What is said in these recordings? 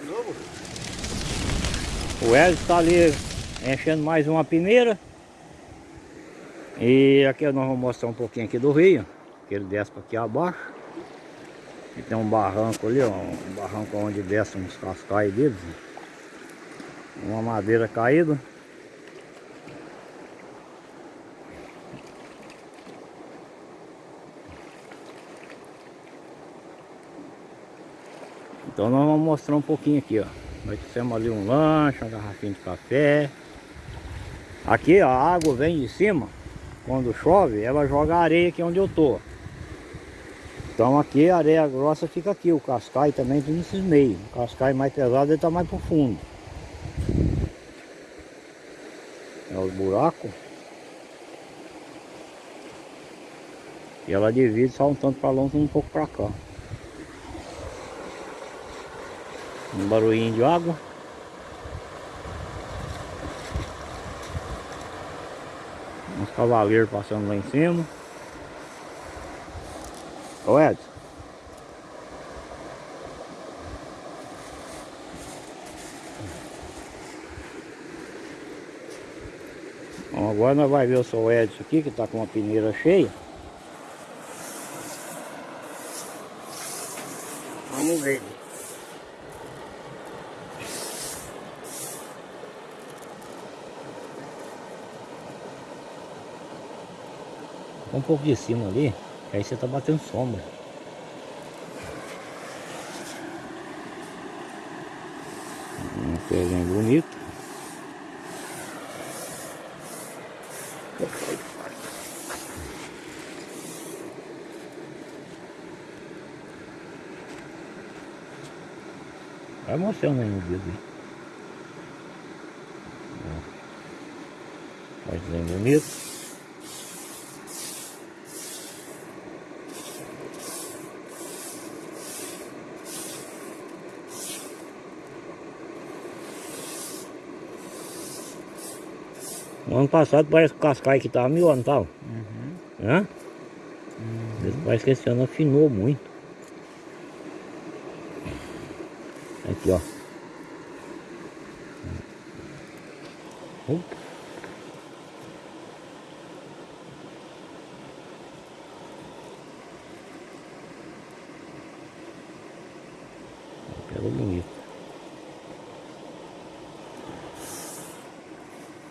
de novo? O Hélio está ali enchendo mais uma peneira. E aqui nós vamos mostrar um pouquinho aqui do rio. Que ele desce para aqui abaixo. E tem um barranco ali, ó, um barranco onde desce uns cascais deles. Uma madeira caída. Então nós vamos mostrar um pouquinho aqui, ó. Nós fizemos ali um lanche, uma garrafinha de café. Aqui a água vem de cima, quando chove, ela joga areia aqui onde eu tô. Então aqui a areia grossa fica aqui, o cascai também tem nesses meios. O cascai mais pesado ele tá mais pro fundo. É os buracos. E ela divide só um tanto para longe e um pouco para cá. Um barulhinho de água. Uns cavaleiros passando lá em cima. Ô Edson. Bom, agora nós vamos ver o seu Edson aqui, que está com uma peneira cheia. Vamos ver. Um pouco de cima ali, que aí você tá batendo sombra. Um pezinho bonito. Vai mostrando aí no dedo aí. Ó. Desenho bonito. No ano passado parece que o cascai que tava mil anos, tava? Uhum. Hã? Uhum. Parece que esse ano afinou muito. Aqui, ó. Opa. Pega bonito.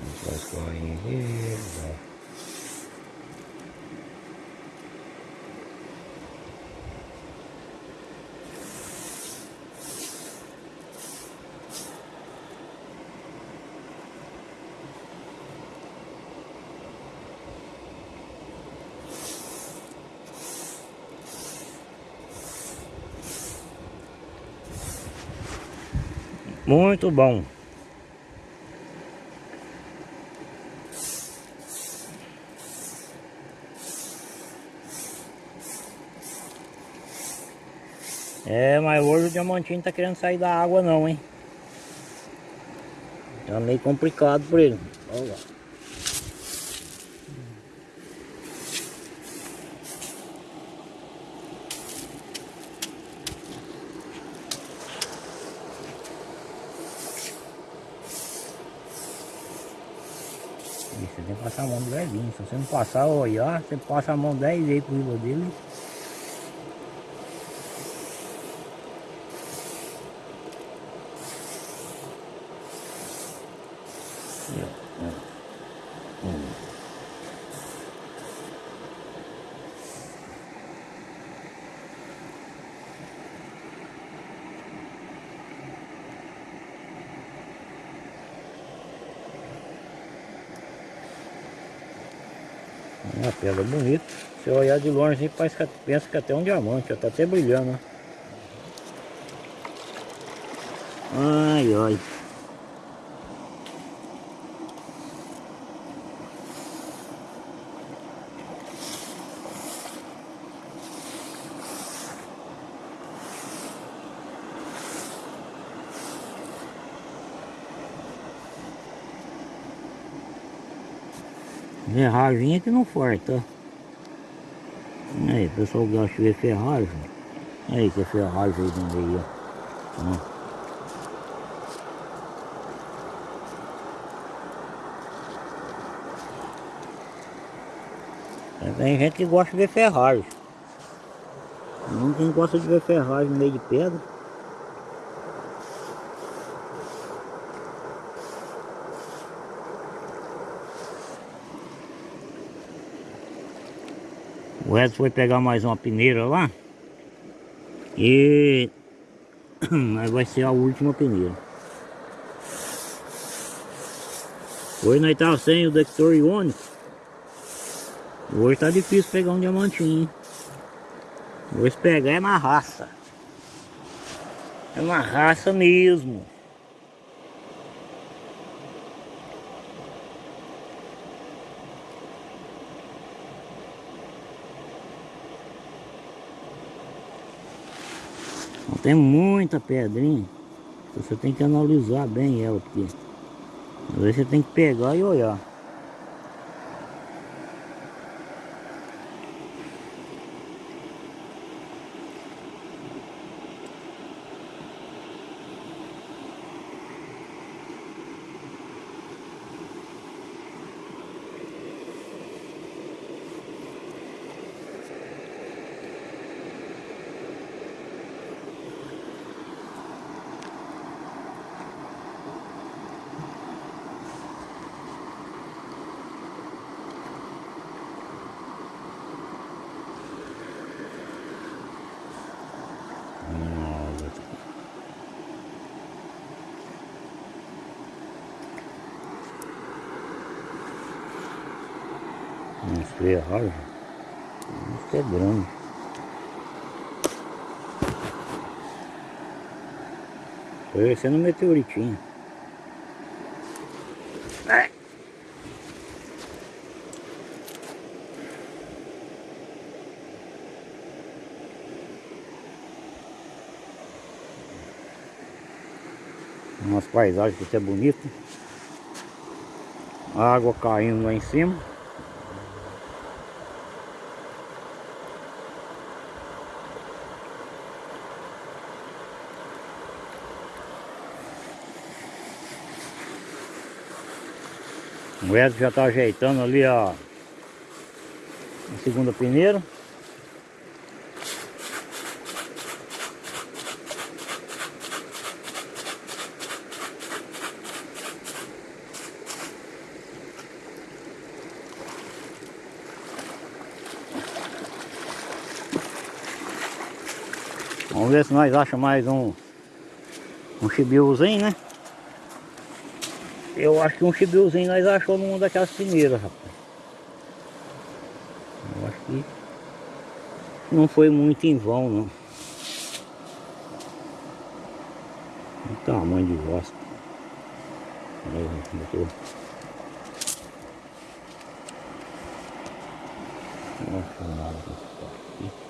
Vamos só escorrer aqui. ó. Muito bom. É, mas hoje o diamantinho tá querendo sair da água não, hein? Tá meio complicado por ele. Olha lá. Passar a mão do velhinho. Se você não passar olhar, você passa a mão 10 vezes por cima dele. Uma pedra bonita. Se olhar de longe, parece que pensa que é até um diamante, ó, tá até brilhando. Ai, ai. Né, ferragem que não falta. Aí, o pessoal gosta de ver ferragem. Aí que é ferragem aí meio. Tem gente que gosta de ver ferragem. Não tem gosta de ver ferragem no meio de pedra. O Edson foi pegar mais uma peneira lá. E aí vai ser a última peneira. Hoje nós tava sem o detector iônico. Hoje tá difícil pegar um diamantinho. Hoje pegar é na raça. É na raça mesmo. Tem muita pedrinha. Você tem que analisar bem ela, porque às vezes você tem que pegar e olhar. Ferragens. Isso é grande. Parecendo um meteoritinho. É. Umas paisagens que é bonito. Água caindo lá em cima. O Edson já está ajeitando ali a, a segunda peneira. Vamos ver se nós achamos mais um um chibiuzinho, né? Eu acho que um chibilzinho nós achou numa daquelas peneiras, rapaz. Eu acho que não foi muito em vão, não. O tamanho de. Botou. Nossa, nada. Opa.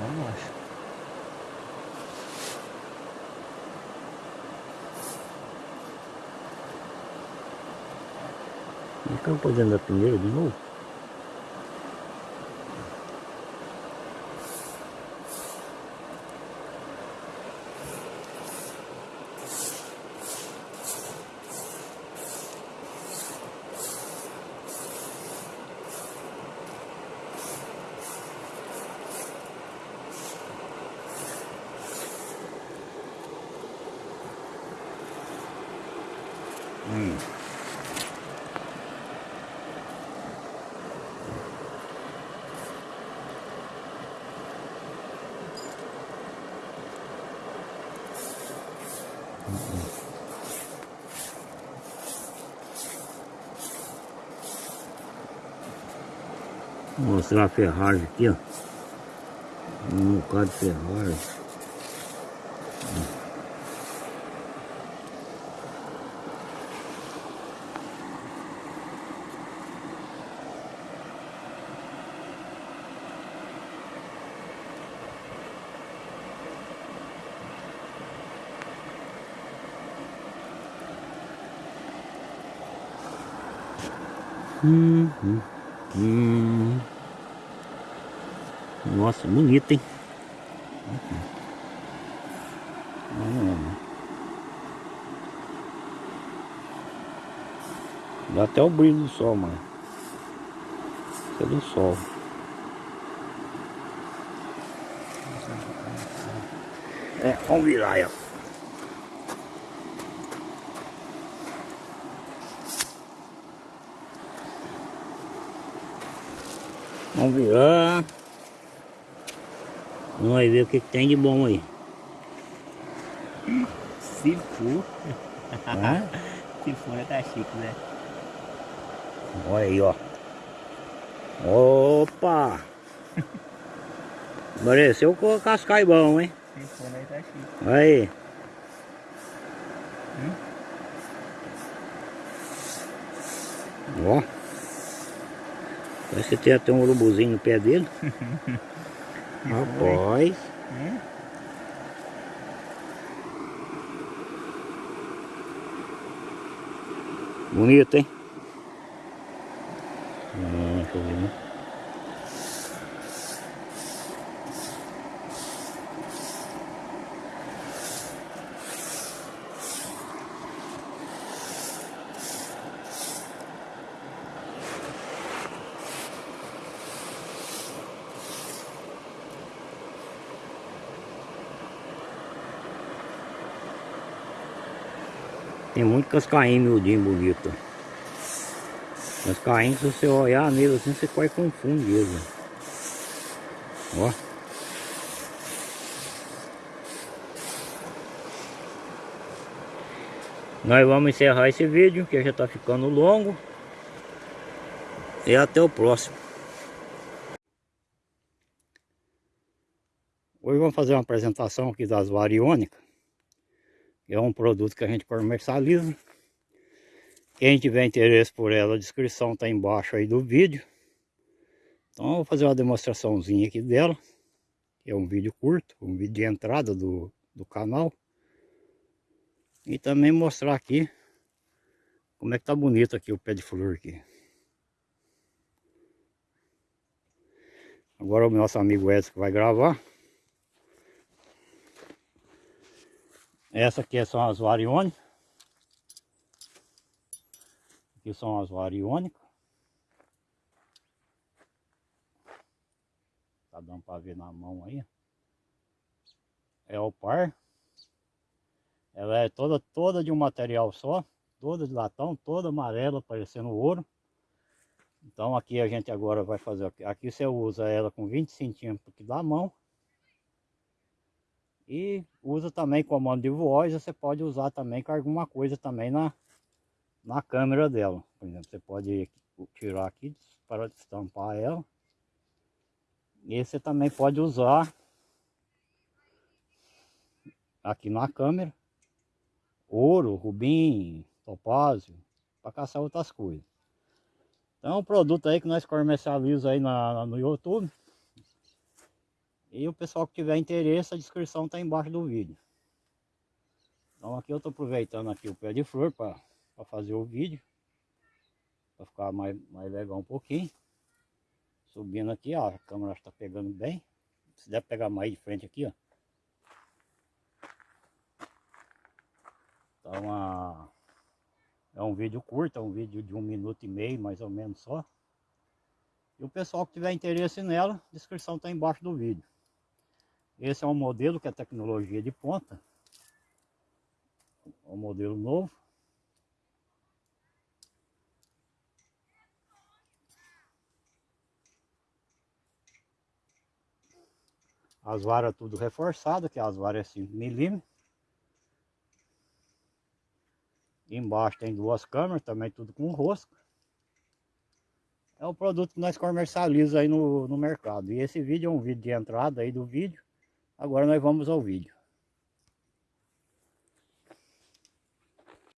Vamos lá. Estão fazendo a primeira de novo? Hum. Vou mostrar a ferragem aqui, ó. Um bocado de ferragem. Hum, hum. Nossa, bonito, hein? Dá até o brilho do sol, mano. Isso é do sol. É, vamos virar aí, Vamos virar. Vamos ver o que, que tem de bom aí. Se for. Se for, tá chique, né? Olha aí, ó. Opa! Pareceu com o cascai bom, hein? Se for, tá chique. Olha aí. Ó. Que tem até um urubuzinho no pé dele. Rapaz. Bonito, hein? Hum, deixa eu ver, né? Tem muito cascainho miudinho bonito. Cascainho, se você olhar nele assim, você quase confunde ele. Ó. Nós vamos encerrar esse vídeo, que já está ficando longo. E até o próximo. Hoje vamos fazer uma apresentação aqui das variônicas. É um produto que a gente comercializa. Quem tiver interesse por ela, a descrição está embaixo aí do vídeo. Então eu vou fazer uma demonstraçãozinha aqui dela. É um vídeo curto, um vídeo de entrada do, do canal. E também mostrar aqui como é que tá bonito aqui o pé de flor aqui. Agora o nosso amigo Edson vai gravar. Essa aqui são as variônicas. Aqui são as variônicas. Tá dando para ver na mão aí. É o par. Ela é toda, toda de um material só. Toda de latão, toda amarela, parecendo ouro. Então aqui a gente agora vai fazer... Aqui você usa ela com 20 centímetros da mão. E usa também comando de voz, você pode usar também com alguma coisa também na, na câmera dela. Por exemplo, você pode tirar aqui para destampar ela. E você também pode usar aqui na câmera ouro, rubim, topázio, para caçar outras coisas. Então, um produto aí que nós comercializamos aí na, no YouTube. E o pessoal que tiver interesse, a descrição está embaixo do vídeo. Então aqui eu estou aproveitando aqui o pé de flor para fazer o vídeo. Para ficar mais, mais legal um pouquinho. Subindo aqui, ó, a câmera está pegando bem. Se der pegar mais de frente aqui, ó. Então a, é um vídeo curto, é um vídeo de um minuto e meio, mais ou menos só. E o pessoal que tiver interesse nela, a descrição está embaixo do vídeo. Esse é um modelo que é tecnologia de ponta. É um modelo novo. As varas tudo reforçadas, que as varas é 5 milímetros. Embaixo tem duas câmeras, também tudo com rosca. É o produto que nós comercializamos aí no, no mercado. E esse vídeo é um vídeo de entrada aí do vídeo. Agora nós vamos ao vídeo.